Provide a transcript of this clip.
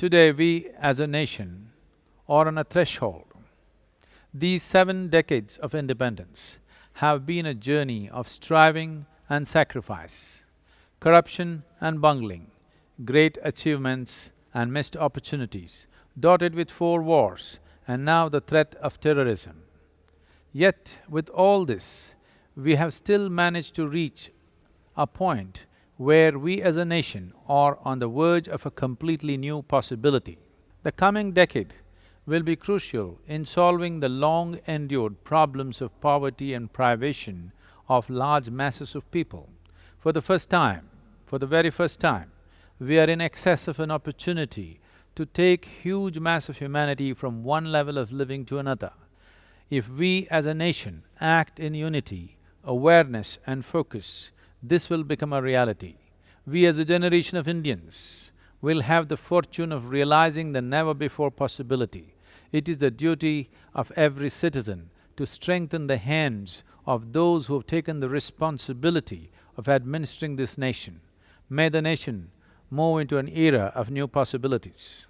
Today we as a nation are on a threshold. These seven decades of independence have been a journey of striving and sacrifice, corruption and bungling, great achievements and missed opportunities, dotted with four wars and now the threat of terrorism. Yet with all this, we have still managed to reach a point where we as a nation are on the verge of a completely new possibility. The coming decade will be crucial in solving the long-endured problems of poverty and privation of large masses of people. For the first time, for the very first time, we are in excess of an opportunity to take huge mass of humanity from one level of living to another. If we as a nation act in unity, awareness and focus, this will become a reality. We as a generation of Indians will have the fortune of realizing the never-before possibility. It is the duty of every citizen to strengthen the hands of those who have taken the responsibility of administering this nation. May the nation move into an era of new possibilities.